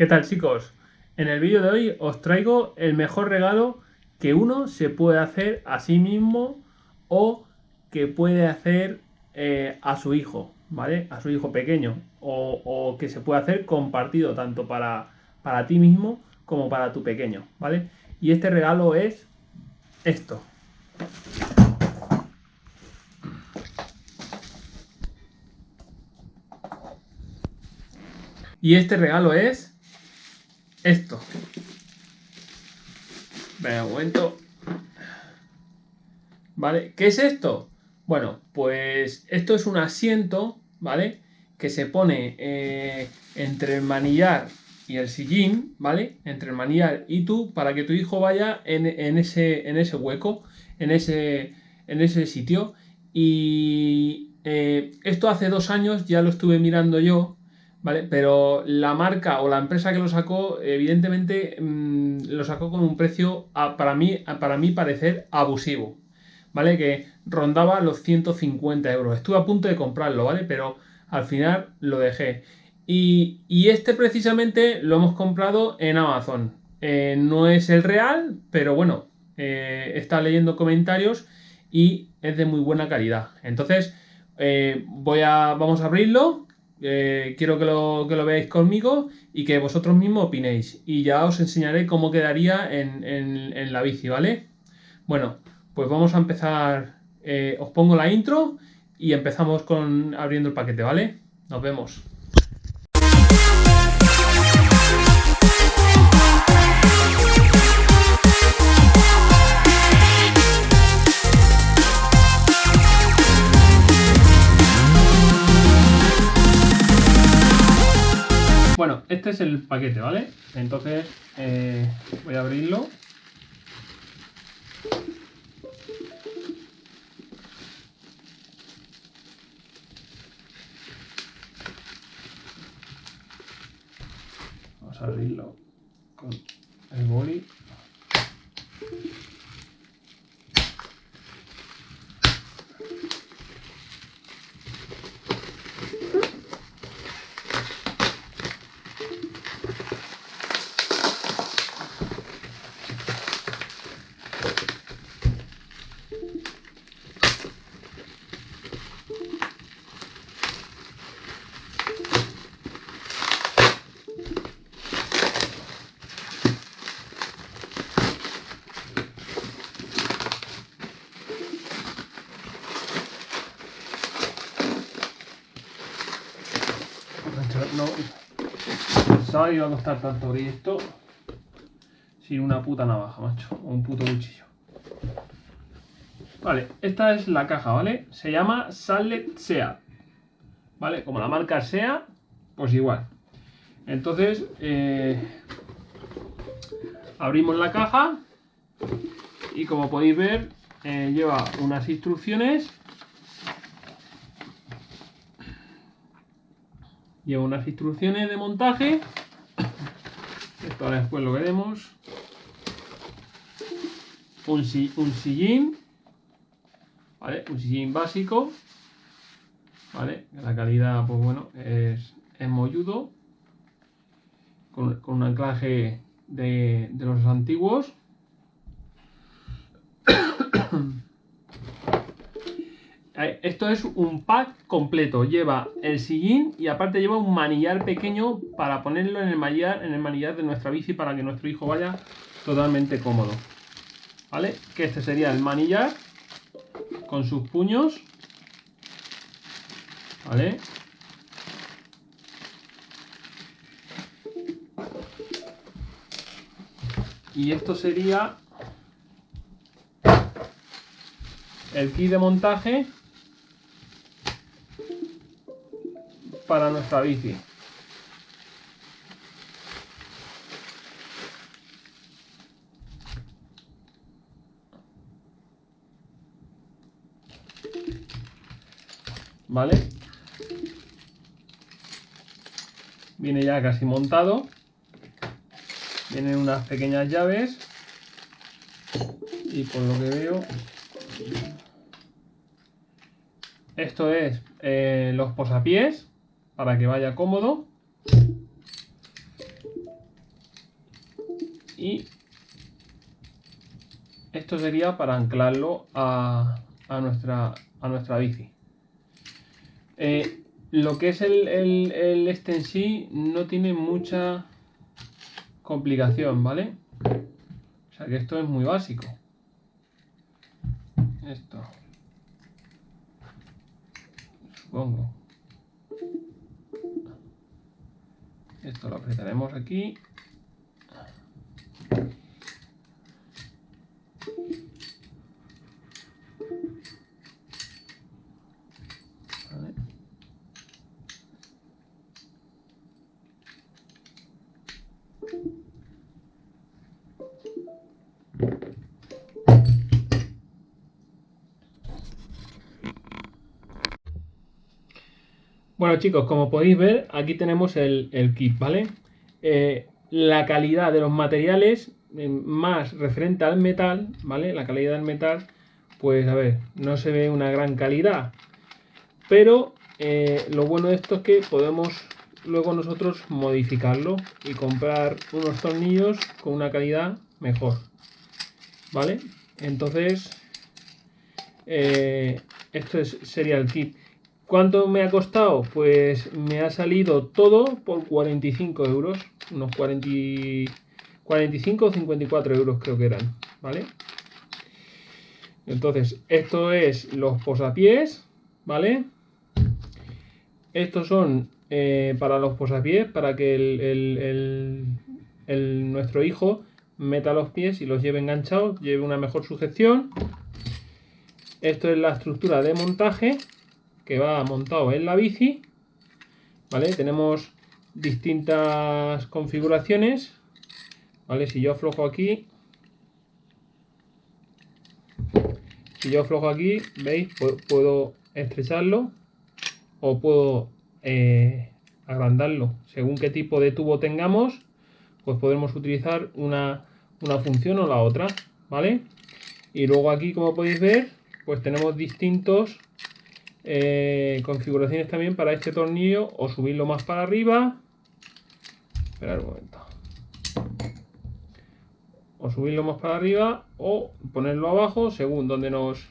¿Qué tal chicos? En el vídeo de hoy os traigo el mejor regalo que uno se puede hacer a sí mismo o que puede hacer eh, a su hijo, ¿vale? A su hijo pequeño o, o, que se puede hacer compartido tanto para, para ti mismo como para tu pequeño, ¿vale? Y este regalo es esto. Y este regalo es esto. Un momento. ¿Vale? ¿Qué es esto? Bueno, pues esto es un asiento, ¿vale? Que se pone eh, entre el manillar y el sillín, ¿vale? Entre el manillar y tú, para que tu hijo vaya en, ese, en ese hueco, en ese, en ese sitio. Y eh, esto hace dos años ya lo estuve mirando yo, ¿vale? Pero la marca o la empresa que lo sacó, evidentemente mm, lo sacó con un precio, para, mí, para mí parecer abusivo, ¿vale? Que rondaba los 150 euros. Estuve a punto de comprarlo, ¿vale? Pero al final lo dejé. Y, este precisamente lo hemos comprado en Amazon. Eh, no es el real, pero bueno, eh, está leyendo comentarios y es de muy buena calidad. Entonces, eh, voy a, vamos a abrirlo eh, quiero que lo, que lo, veáis conmigo y que vosotros mismos opinéis. Y ya os enseñaré cómo quedaría en, la bici, ¿vale? Bueno, pues vamos a empezar. Eh, os pongo la intro y empezamos con abriendo el paquete, ¿vale? Nos vemos. Este es el paquete, ¿vale? Entonces eh, voy a abrirlo. Vamos a abrirlo con el boli. no pensaba iba a costar tanto abrir esto sin una puta navaja, macho, o un puto cuchillo. Vale, esta es la caja, ¿vale? Se llama Sallet Sea, ¿vale? Como la marca Sea, pues igual. Entonces, eh, abrimos la caja y como podéis ver, eh, lleva unas instrucciones Lleva unas instrucciones de montaje. Ahora después lo veremos. Un, un sillín. ¿Vale? Un sillín básico. ¿Vale? La calidad, pues bueno, es, es molludo. Con, con un anclaje de, de los antiguos. Esto es un pack completo. Lleva el sillín y aparte lleva un manillar pequeño para ponerlo en el manillar, en el manillar de nuestra bici para que nuestro hijo vaya totalmente cómodo. ¿Vale? Que este sería el manillar con sus puños. ¿Vale? Y esto sería el kit de montaje para nuestra bici. ¿Vale? Viene ya casi montado. Vienen unas pequeñas llaves. Y por lo que veo... Esto es eh, los posapiés para que vaya cómodo. y esto sería para anclarlo a, nuestra, a nuestra bici. Eh, lo que es el, el, este en sí no tiene mucha complicación, ¿vale? O sea que esto es muy básico. Esto. Supongo. Esto lo apretaremos aquí. Bueno chicos, como podéis ver, aquí tenemos el, kit, ¿vale? Eh, la calidad de los materiales eh, más referente al metal, ¿vale? La calidad del metal, pues a ver, no se ve una gran calidad. Pero eh, lo bueno de esto es que podemos luego nosotros modificarlo y comprar unos tornillos con una calidad mejor. ¿Vale? Entonces, esto sería el kit. ¿Cuánto me ha costado? Pues me ha salido todo por 45 euros. Unos 40, 45 o 54 euros creo que eran. ¿Vale? Entonces, esto es los posapiés. ¿Vale? Estos son eh, para los posapiés, para que el, nuestro hijo meta los pies y los lleve enganchados, lleve una mejor sujeción. Esto es la estructura de montaje que va montado en la bici. ¿Vale? Tenemos distintas configuraciones. ¿Vale? Si yo aflojo aquí, si yo aflojo aquí, ¿veis? Puedo estrecharlo o puedo eh, agrandarlo. Según qué tipo de tubo tengamos, pues podemos utilizar una, una función o la otra, ¿vale? Y luego aquí, como podéis ver, pues tenemos distintos eh, configuraciones también para este tornillo. O subirlo más para arriba. Esperar un momento. O subirlo más para arriba o ponerlo abajo según donde nos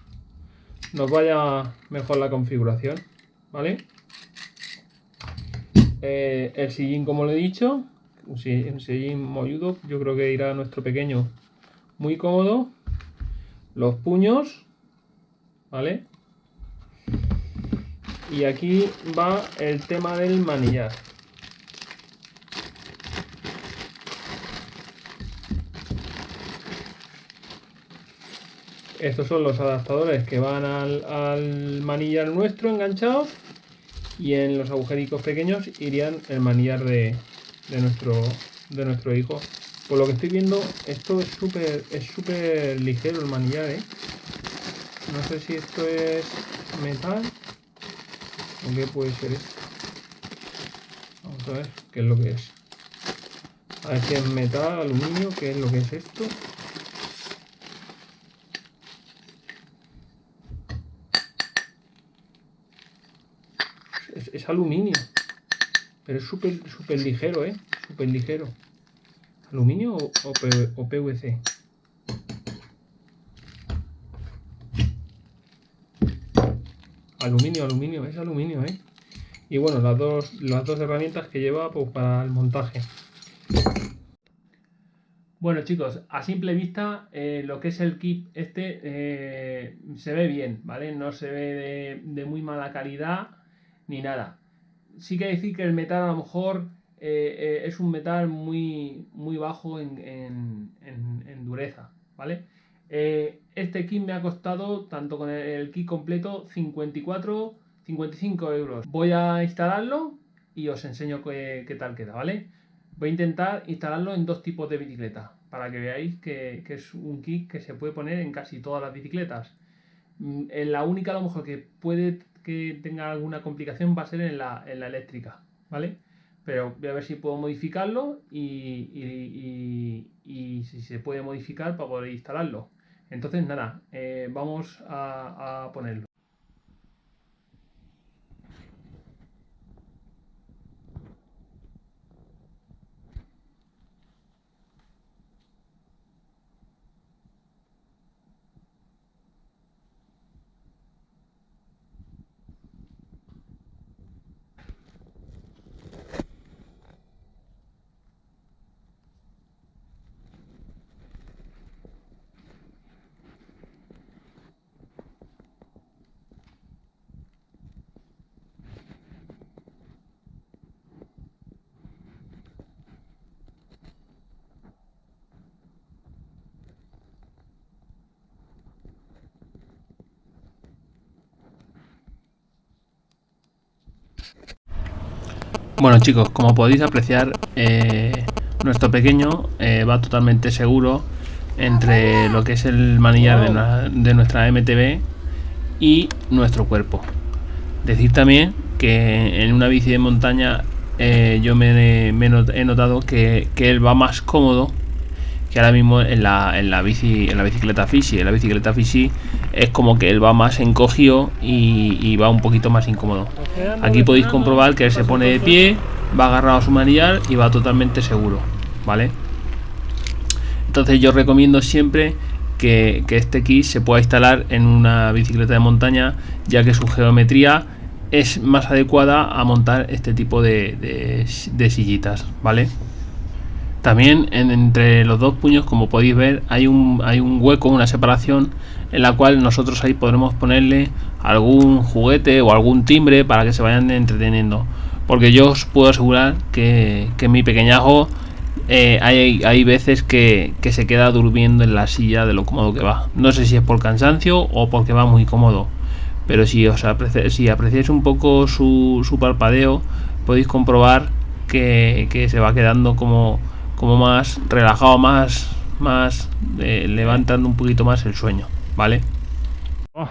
nos vaya mejor la configuración vale eh, el sillín como lo he dicho un sillín molludo yo creo que irá a nuestro pequeño muy cómodo. Los puños vale y aquí va el tema del manillar. Estos son los adaptadores que van al, manillar nuestro enganchados y en los agujeritos pequeños irían el manillar de, nuestro, de nuestro hijo. Por lo que estoy viendo, esto es súper es súper ligero el manillar, ¿eh? No sé si esto es metal ¿Qué puede ser esto? Vamos a ver qué es lo que es. A ver si es metal, aluminio, qué es lo que es esto. Es, aluminio. Pero es súper super ligero, ¿eh? Súper ligero. ¿Aluminio o, o PVC? Aluminio, aluminio, es aluminio, ¿eh? Y bueno, las dos, las dos herramientas que lleva pues, para el montaje. Bueno chicos, a simple vista eh, lo que es el kit este eh, se ve bien, ¿vale? No se ve de, muy mala calidad ni nada. Sí que decir que el metal a lo mejor eh, es un metal muy, muy bajo en, en dureza, ¿vale? Este kit me ha costado, tanto con el, kit completo, 54, 55 euros. Voy a instalarlo y os enseño qué, tal queda, ¿vale? Voy a intentar instalarlo en dos tipos de bicicleta, para que veáis que, es un kit que se puede poner en casi todas las bicicletas. Mm, en la única a lo mejor que puede que tenga alguna complicación va a ser en la, eléctrica, ¿vale? Pero voy a ver si puedo modificarlo y si se puede modificar para poder instalarlo. Entonces, nada, eh, vamos a, ponerlo. Bueno chicos, como podéis apreciar, eh, nuestro pequeño eh, va totalmente seguro entre lo que es el manillar de, nuestra MTB y nuestro cuerpo. Decir también que en una bici de montaña eh, yo me, he notado que, él va más cómodo que ahora mismo en la, en la, bici, en la bicicleta Fishy. En la bicicleta Fishy es como que él va más encogido y, va un poquito más incómodo. Aquí podéis comprobar que él se pone de pie, va agarrado a su manillar y va totalmente seguro, ¿vale? Entonces yo recomiendo siempre que, este kit se pueda instalar en una bicicleta de montaña, ya que su geometría es más adecuada a montar este tipo de, sillitas, ¿vale? También entre los dos puños, como podéis ver, hay un, hay un hueco, una separación, en la cual nosotros ahí podremos ponerle algún juguete o algún timbre para que se vayan entreteniendo. Porque yo os puedo asegurar que, que mi pequeñajo eh, hay, hay, veces que, que, se queda durmiendo en la silla de lo cómodo que va. No sé si es por cansancio o porque va muy cómodo. Pero si, os si apreciáis un poco su, su parpadeo, podéis comprobar que, que, se va quedando como, como más relajado, más, más eh, levantando un poquito más el sueño. ¿Vale? Oh.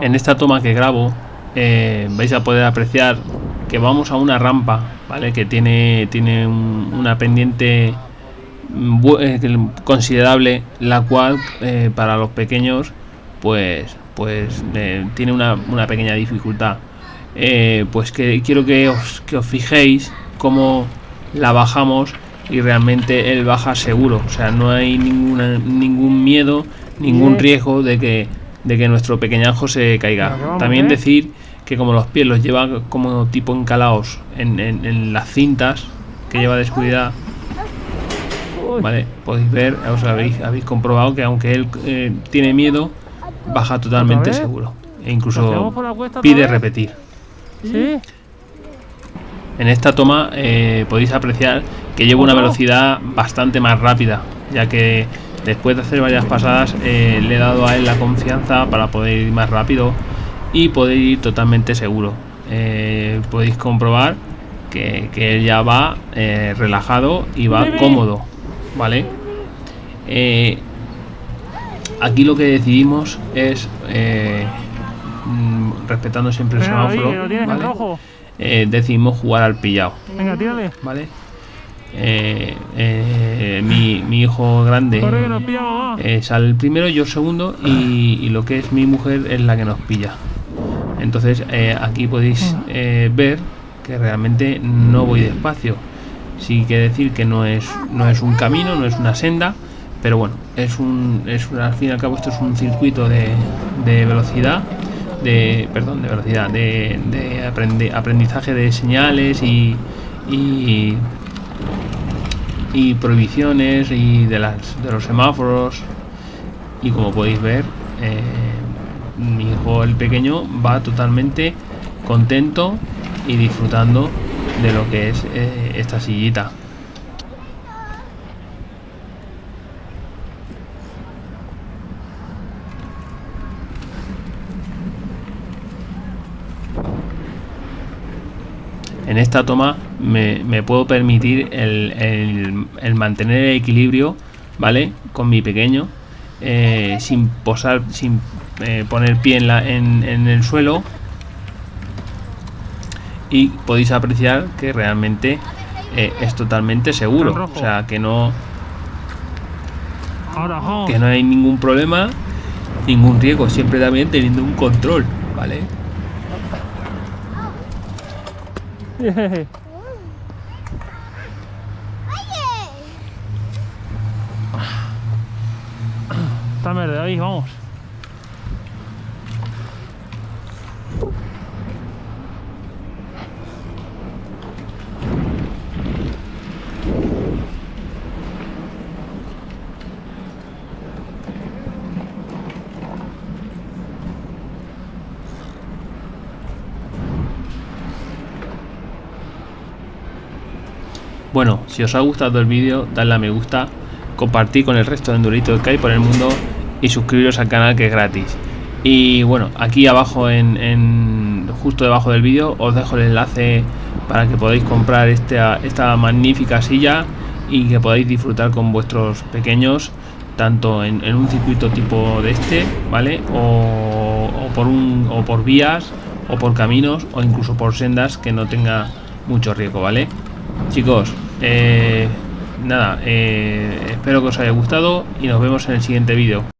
En esta toma que grabo eh, vais a poder apreciar que vamos a una rampa, ¿vale? Que tiene, tiene una pendiente eh, considerable, la cual eh, para los pequeños, pues, pues tiene una, pequeña dificultad. pues que quiero que os, que os fijéis cómo la bajamos y realmente él baja seguro. O sea, no hay ninguna, ningún miedo, ningún riesgo de que, de que nuestro pequeñajo se caiga. También decir que como los pies los lleva como tipo encalados en, las cintas que lleva de seguridad vale podéis ver os habéis, habéis comprobado que aunque él eh, tiene miedo baja totalmente seguro. E incluso pide repetir en esta toma eh, podéis apreciar que llevo una velocidad bastante más rápida ya que después de hacer varias pasadas eh, le he dado a él la confianza para poder ir más rápido y podéis ir totalmente seguro. Eh, podéis comprobar que, él ya va relajado y va cómodo, ¿vale? Aquí lo que decidimos es, mm, respetando siempre el semáforo, ¿vale? Decidimos jugar al pillado, ¿vale? mi, mi, hijo grande sale el primero, yo el segundo y, y, lo que es mi mujer es la que nos pilla. Entonces eh, aquí podéis eh, ver que realmente no voy despacio. Sí que decir que no es, no es un camino, no es una senda, pero bueno, es un, es al fin y al cabo esto es un circuito de, velocidad, de, perdón, de velocidad, de, aprendizaje de señales y, y, prohibiciones y de, las, de los semáforos y como podéis ver eh, mi hijo el pequeño va totalmente contento y disfrutando de lo que es eh, esta sillita. En esta toma me, puedo permitir el, mantener el equilibrio, ¿vale? Con mi pequeño, eh, sin posar, sin eh, poner pie en, la, en, el suelo. Y podéis apreciar que realmente eh, es totalmente seguro. O sea que no que no hay ningún problema ningún riesgo siempre también teniendo un control vale está verde ahí vamos Bueno, si os ha gustado el vídeo, dadle a me gusta, compartir con el resto de enduritos que hay por el mundo y suscribiros al canal que es gratis. Y bueno, aquí abajo en, justo debajo del vídeo os dejo el enlace para que podáis comprar esta, esta magnífica silla y que podáis disfrutar con vuestros pequeños tanto en, un circuito tipo de este, ¿vale? O, por o por vías, o por caminos, o incluso por sendas que no tenga mucho riesgo, ¿vale? Chicos, eh, nada, eh, espero que os haya gustado y nos vemos en el siguiente vídeo.